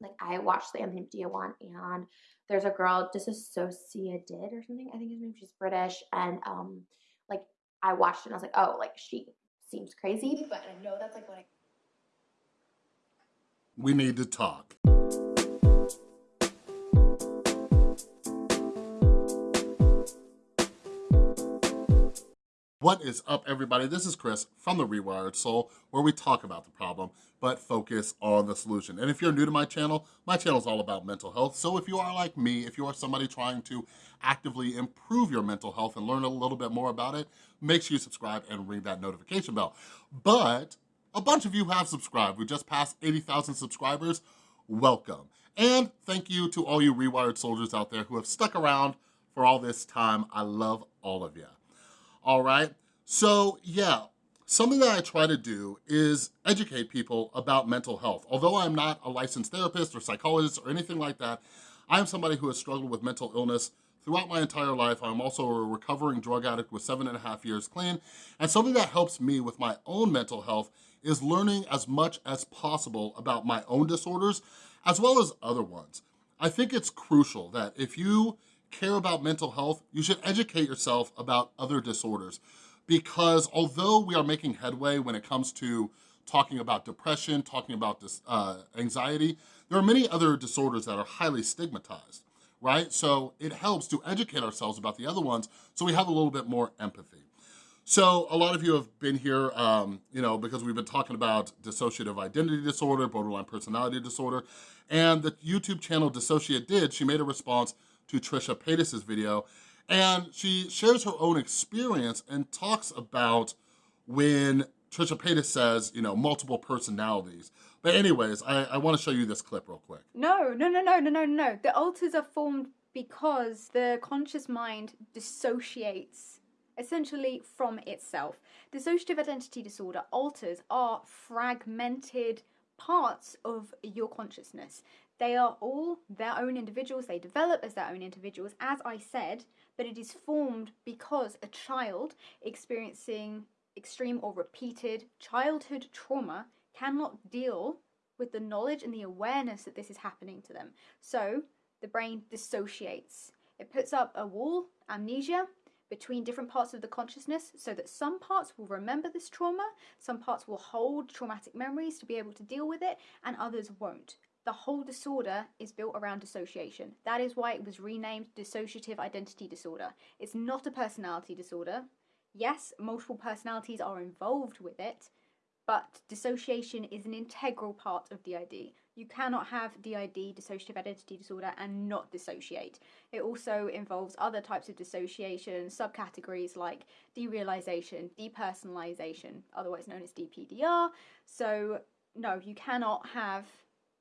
like I watched the Anthony Padilla one and there's a girl, Disassociated or something, I think his name, she's British, and um, like I watched it and I was like, oh, like she seems crazy, but I know that's like what I we need to talk. What is up, everybody? This is Chris from The Rewired Soul, where we talk about the problem, but focus on the solution. And if you're new to my channel, my channel is all about mental health. So if you are like me, if you are somebody trying to actively improve your mental health and learn a little bit more about it, make sure you subscribe and ring that notification bell. But a bunch of you have subscribed. We just passed 80,000 subscribers. Welcome. And thank you to all you Rewired soldiers out there who have stuck around for all this time. I love all of you. All right, so yeah, something that I try to do is educate people about mental health. Although I'm not a licensed therapist or psychologist or anything like that, I'm somebody who has struggled with mental illness throughout my entire life. I'm also a recovering drug addict with seven and a half years clean. And something that helps me with my own mental health is learning as much as possible about my own disorders as well as other ones. I think it's crucial that if you care about mental health, you should educate yourself about other disorders because although we are making headway when it comes to talking about depression, talking about this, uh, anxiety, there are many other disorders that are highly stigmatized, right? So it helps to educate ourselves about the other ones so we have a little bit more empathy. So a lot of you have been here, um, you know, because we've been talking about dissociative identity disorder, borderline personality disorder, and the YouTube channel DissociaDID, she made a response to Trisha Paytas's video, and she shares her own experience and talks about when Trisha Paytas says, you know, multiple personalities. But anyways, I, I wanna show you this clip real quick. No, no, no, no, no, no, no. The alters are formed because the conscious mind dissociates essentially from itself. Dissociative identity disorder alters are fragmented parts of your consciousness. They are all their own individuals, they develop as their own individuals, as I said, but it is formed because a child experiencing extreme or repeated childhood trauma cannot deal with the knowledge and the awareness that this is happening to them. So the brain dissociates. It puts up a wall, amnesia, between different parts of the consciousness so that some parts will remember this trauma, some parts will hold traumatic memories to be able to deal with it, and others won't. The whole disorder is built around dissociation. That is why it was renamed dissociative identity disorder. It's not a personality disorder. Yes, multiple personalities are involved with it, but dissociation is an integral part of DID. You cannot have DID, dissociative identity disorder, and not dissociate. It also involves other types of dissociation, subcategories like derealization, depersonalization, otherwise known as DPDR. So, no, you cannot have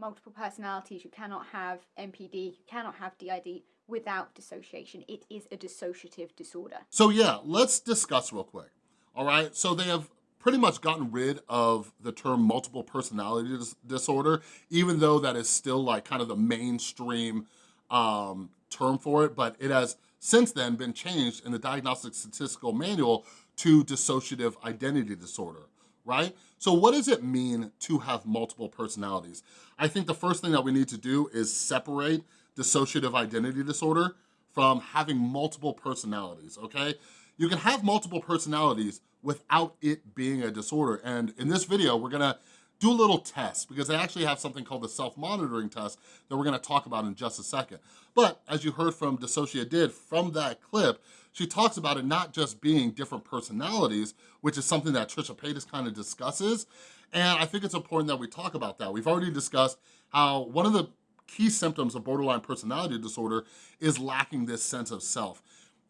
multiple personalities, you cannot have MPD, you cannot have DID without dissociation. It is a dissociative disorder. So, yeah, let's discuss real quick. All right, so they have pretty much gotten rid of the term multiple personality dis disorder, even though that is still like kind of the mainstream um, term for it, but it has since then been changed in the Diagnostic Statistical Manual to dissociative identity disorder, right? So what does it mean to have multiple personalities? I think the first thing that we need to do is separate dissociative identity disorder from having multiple personalities, okay? You can have multiple personalities without it being a disorder. And in this video, we're gonna do a little test because they actually have something called the self-monitoring test that we're gonna talk about in just a second. But as you heard from DissociaDID from that clip, she talks about it not just being different personalities, which is something that Trisha Paytas kind of discusses. And I think it's important that we talk about that. We've already discussed how one of the key symptoms of borderline personality disorder is lacking this sense of self.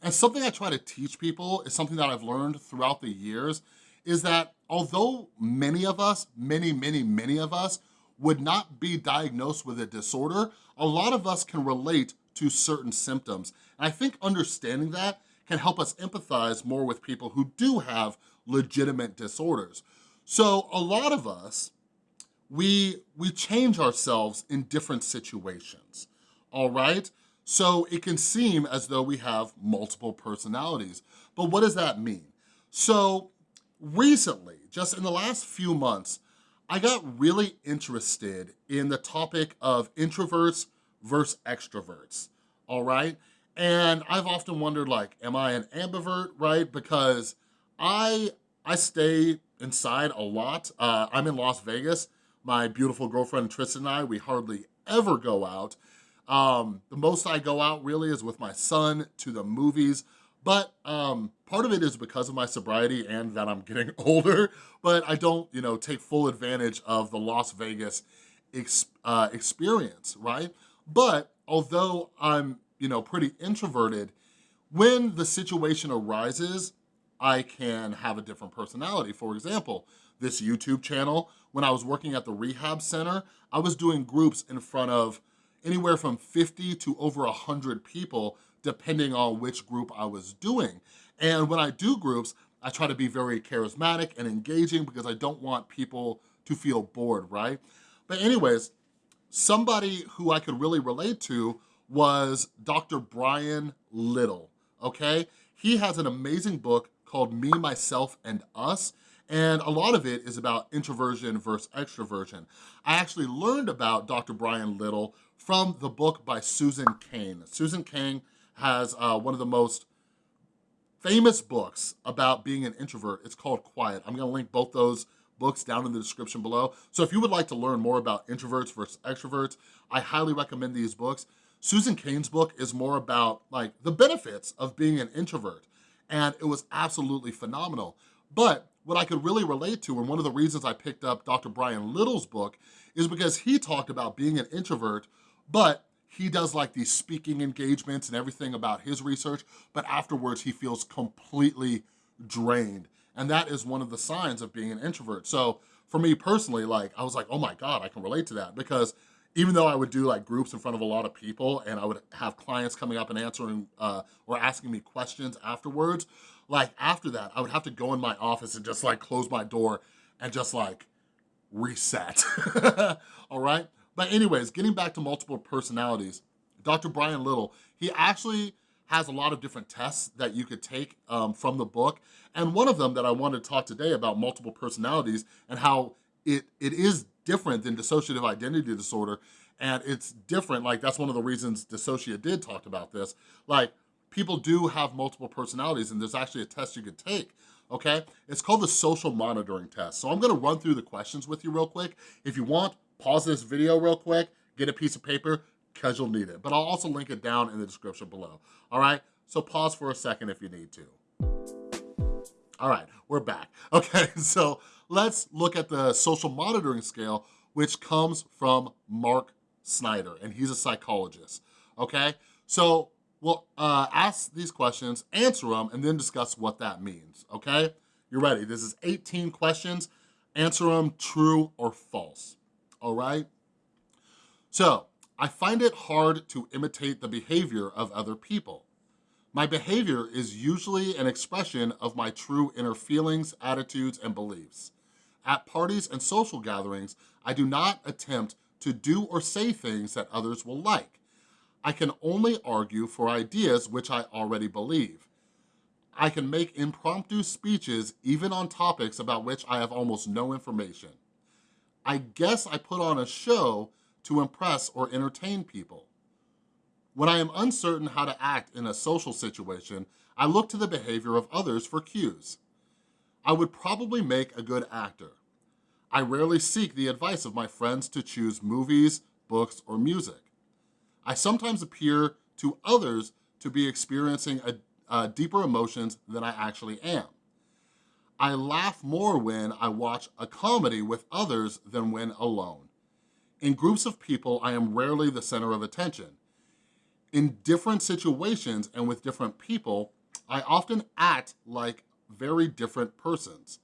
And something I try to teach people is something that I've learned throughout the years is that although many of us, many, many, many of us would not be diagnosed with a disorder, a lot of us can relate to certain symptoms. And I think understanding that can help us empathize more with people who do have legitimate disorders. So a lot of us, we, we change ourselves in different situations, all right? So it can seem as though we have multiple personalities. But what does that mean? So recently, just in the last few months, I got really interested in the topic of introverts versus extroverts, all right? And I've often wondered like, am I an ambivert, right? Because I, I stay inside a lot. Uh, I'm in Las Vegas. My beautiful girlfriend Tristan and I, we hardly ever go out. Um, the most I go out really is with my son to the movies, but um, part of it is because of my sobriety and that I'm getting older, but I don't, you know, take full advantage of the Las Vegas ex uh, experience, right? But although I'm, you know, pretty introverted, when the situation arises, I can have a different personality. For example, this YouTube channel, when I was working at the rehab center, I was doing groups in front of anywhere from 50 to over 100 people, depending on which group I was doing. And when I do groups, I try to be very charismatic and engaging because I don't want people to feel bored, right? But anyways, somebody who I could really relate to was Dr. Brian Little, okay? He has an amazing book called Me, Myself, and Us, and a lot of it is about introversion versus extroversion. I actually learned about Dr. Brian Little from the book by Susan Cain. Susan Cain has uh, one of the most famous books about being an introvert. It's called Quiet. I'm gonna link both those books down in the description below. So if you would like to learn more about introverts versus extroverts, I highly recommend these books. Susan Cain's book is more about like the benefits of being an introvert and it was absolutely phenomenal. But what I could really relate to, and one of the reasons I picked up Dr. Brian Little's book, is because he talked about being an introvert, but he does like these speaking engagements and everything about his research, but afterwards he feels completely drained. And that is one of the signs of being an introvert. So for me personally, like I was like, oh my God, I can relate to that because even though I would do like groups in front of a lot of people and I would have clients coming up and answering uh, or asking me questions afterwards, like after that, I would have to go in my office and just like close my door and just like reset, all right? But anyways, getting back to multiple personalities, Dr. Brian Little, he actually has a lot of different tests that you could take um, from the book. And one of them that I wanted to talk today about multiple personalities and how it, it is different than dissociative identity disorder. And it's different, like that's one of the reasons DissociaDID talk about this. Like people do have multiple personalities and there's actually a test you could take okay? It's called the social monitoring test. So I'm gonna run through the questions with you real quick. If you want, pause this video real quick, get a piece of paper, because you'll need it. But I'll also link it down in the description below, all right? So pause for a second if you need to. All right, we're back. Okay, so let's look at the social monitoring scale, which comes from Mark Snyder, and he's a psychologist, okay? So we'll uh, ask these questions, answer them, and then discuss what that means, okay? You're ready. This is 18 questions. Answer them true or false, all right? So, I find it hard to imitate the behavior of other people. My behavior is usually an expression of my true inner feelings, attitudes, and beliefs. At parties and social gatherings, I do not attempt to do or say things that others will like. I can only argue for ideas which I already believe. I can make impromptu speeches even on topics about which I have almost no information. I guess I put on a show to impress or entertain people. When I am uncertain how to act in a social situation, I look to the behavior of others for cues. I would probably make a good actor. I rarely seek the advice of my friends to choose movies, books, or music. I sometimes appear to others to be experiencing a, a deeper emotions than I actually am. I laugh more when I watch a comedy with others than when alone. In groups of people, I am rarely the center of attention. In different situations and with different people, I often act like very different persons.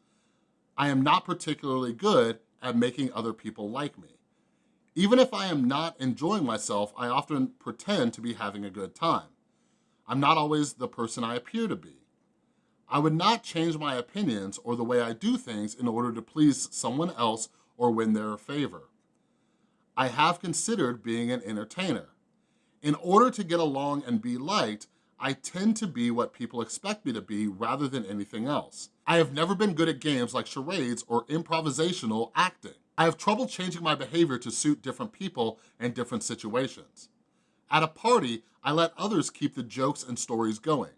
I am not particularly good at making other people like me. Even if I am not enjoying myself, I often pretend to be having a good time. I'm not always the person I appear to be. I would not change my opinions or the way I do things in order to please someone else or win their favor. I have considered being an entertainer. In order to get along and be liked, I tend to be what people expect me to be rather than anything else. I have never been good at games like charades or improvisational acting. I have trouble changing my behavior to suit different people and different situations. At a party, I let others keep the jokes and stories going.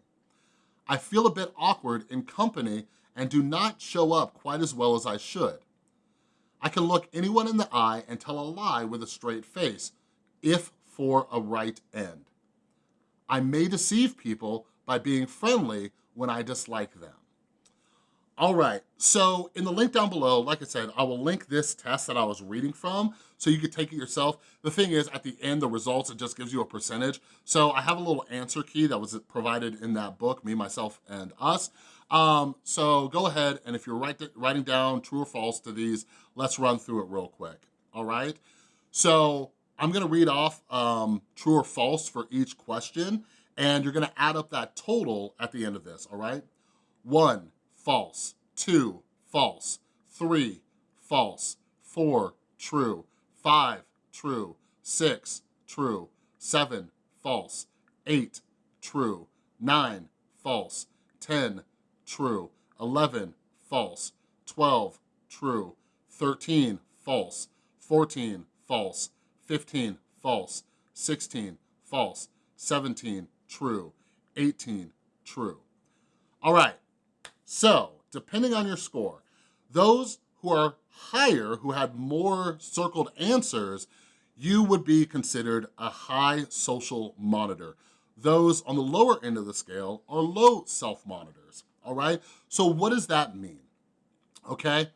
I feel a bit awkward in company and do not show up quite as well as I should. I can look anyone in the eye and tell a lie with a straight face, if for a right end. I may deceive people by being friendly when I dislike them. All right, so in the link down below, like I said, I will link this test that I was reading from so you could take it yourself. The thing is, at the end, the results, it just gives you a percentage. So I have a little answer key that was provided in that book, Me, Myself, and Us. Um, so go ahead, and if you're write, writing down true or false to these, let's run through it real quick, all right? So I'm gonna read off um, true or false for each question, and you're gonna add up that total at the end of this, all right? One, false, two, false, three, false, four, true, five, true, six, true, seven, false, eight, true, nine, false, 10, true, 11, false, 12, true, 13, false, 14, false, 15, false, 16, false, 17, true, 18, true. All right, so, depending on your score, those who are higher, who had more circled answers, you would be considered a high social monitor. Those on the lower end of the scale are low self-monitors, all right? So what does that mean, okay?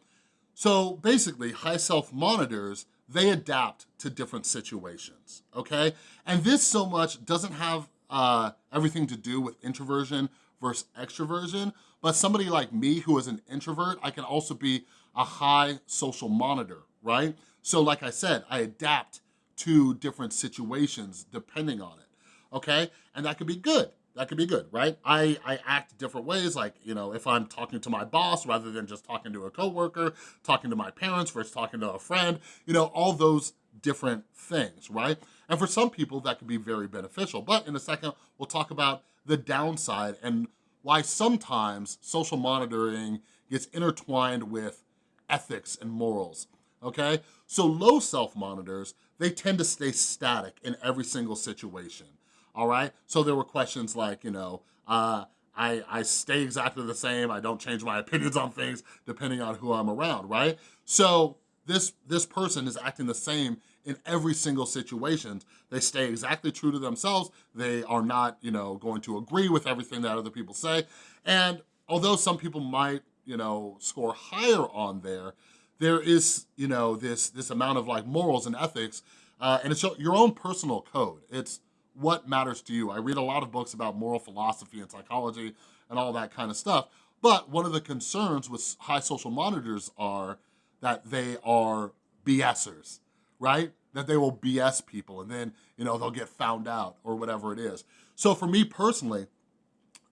So basically, high self-monitors, they adapt to different situations, okay? And this so much doesn't have uh, everything to do with introversion versus extroversion, but somebody like me who is an introvert, I can also be a high social monitor, right? So like I said, I adapt to different situations depending on it, okay? And that could be good. That could be good, right? I, I act different ways, like, you know, if I'm talking to my boss rather than just talking to a coworker, talking to my parents versus talking to a friend, you know, all those different things, right? And for some people, that could be very beneficial. But in a second, we'll talk about the downside and why sometimes social monitoring gets intertwined with ethics and morals, okay? So low self-monitors, they tend to stay static in every single situation, all right? So there were questions like, you know, uh, I, I stay exactly the same, I don't change my opinions on things depending on who I'm around, right? So this, this person is acting the same in every single situation. They stay exactly true to themselves. They are not, you know, going to agree with everything that other people say. And although some people might, you know, score higher on there, there is, you know, this, this amount of like morals and ethics, uh, and it's your own personal code. It's what matters to you. I read a lot of books about moral philosophy and psychology and all that kind of stuff. But one of the concerns with high social monitors are that they are BSers right? That they will BS people and then, you know, they'll get found out or whatever it is. So for me personally,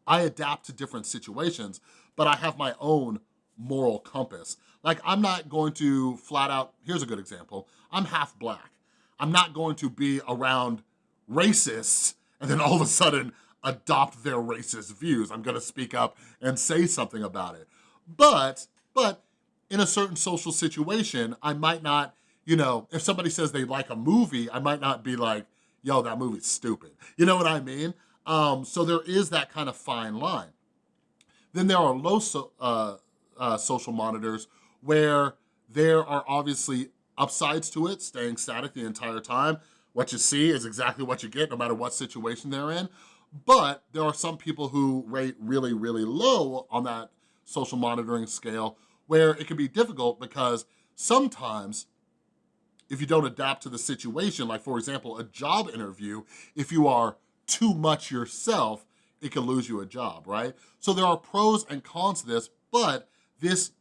I adapt to different situations, but I have my own moral compass. Like I'm not going to flat out, here's a good example, I'm half black. I'm not going to be around racists and then all of a sudden adopt their racist views. I'm gonna speak up and say something about it. But, but in a certain social situation, I might not you know, if somebody says they like a movie, I might not be like, yo, that movie's stupid. You know what I mean? Um, so there is that kind of fine line. Then there are low so, uh, uh, social monitors where there are obviously upsides to it, staying static the entire time. What you see is exactly what you get no matter what situation they're in. But there are some people who rate really, really low on that social monitoring scale where it can be difficult because sometimes if you don't adapt to the situation, like for example, a job interview, if you are too much yourself, it can lose you a job, right? So there are pros and cons to this, but this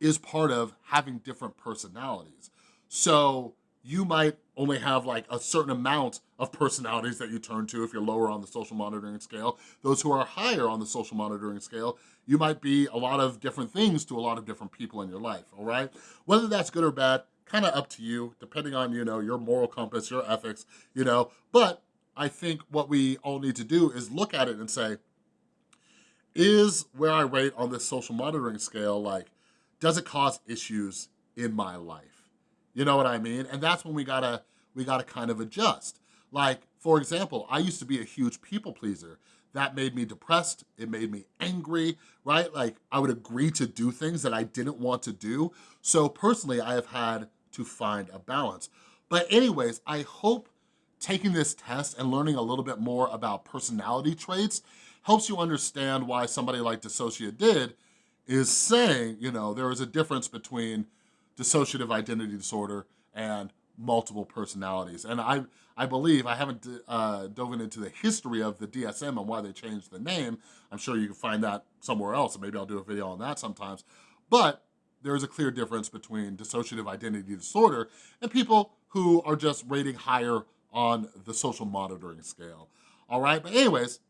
is part of having different personalities. So you might only have like a certain amount of personalities that you turn to if you're lower on the social monitoring scale. Those who are higher on the social monitoring scale, you might be a lot of different things to a lot of different people in your life, all right? Whether that's good or bad, kind of up to you, depending on, you know, your moral compass, your ethics, you know, but I think what we all need to do is look at it and say, is where I rate on this social monitoring scale, like, does it cause issues in my life? You know what I mean? And that's when we gotta, we gotta kind of adjust. Like, for example, I used to be a huge people pleaser. That made me depressed, it made me angry, right? Like, I would agree to do things that I didn't want to do. So personally, I have had to find a balance. But anyways, I hope taking this test and learning a little bit more about personality traits helps you understand why somebody like DissociaDID is saying, you know, there is a difference between dissociative identity disorder and multiple personalities. And I, I believe, I haven't uh, dove into the history of the DSM and why they changed the name. I'm sure you can find that somewhere else, and maybe I'll do a video on that sometimes. But there is a clear difference between dissociative identity disorder and people who are just rating higher on the social monitoring scale. All right, but anyways,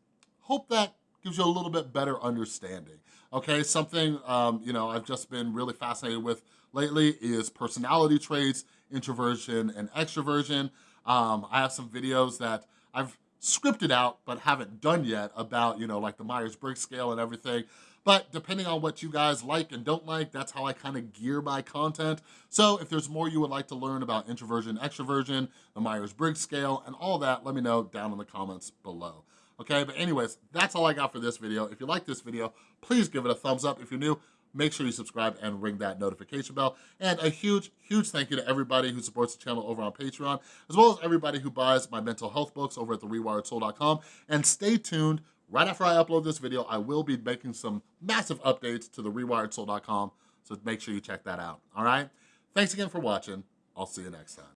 hope that gives you a little bit better understanding. Okay, something, um, you know, I've just been really fascinated with lately is personality traits, introversion and extroversion. Um, I have some videos that I've scripted out but haven't done yet about, you know, like the Myers-Briggs scale and everything. But depending on what you guys like and don't like, that's how I kind of gear my content. So if there's more you would like to learn about introversion, extroversion, the Myers-Briggs scale, and all that, let me know down in the comments below. Okay, but anyways, that's all I got for this video. If you like this video, please give it a thumbs up. If you're new, make sure you subscribe and ring that notification bell. And a huge, huge thank you to everybody who supports the channel over on Patreon, as well as everybody who buys my mental health books over at therewiredsoul.com. And stay tuned Right after I upload this video, I will be making some massive updates to therewiredsoul.com, so make sure you check that out, all right? Thanks again for watching. I'll see you next time.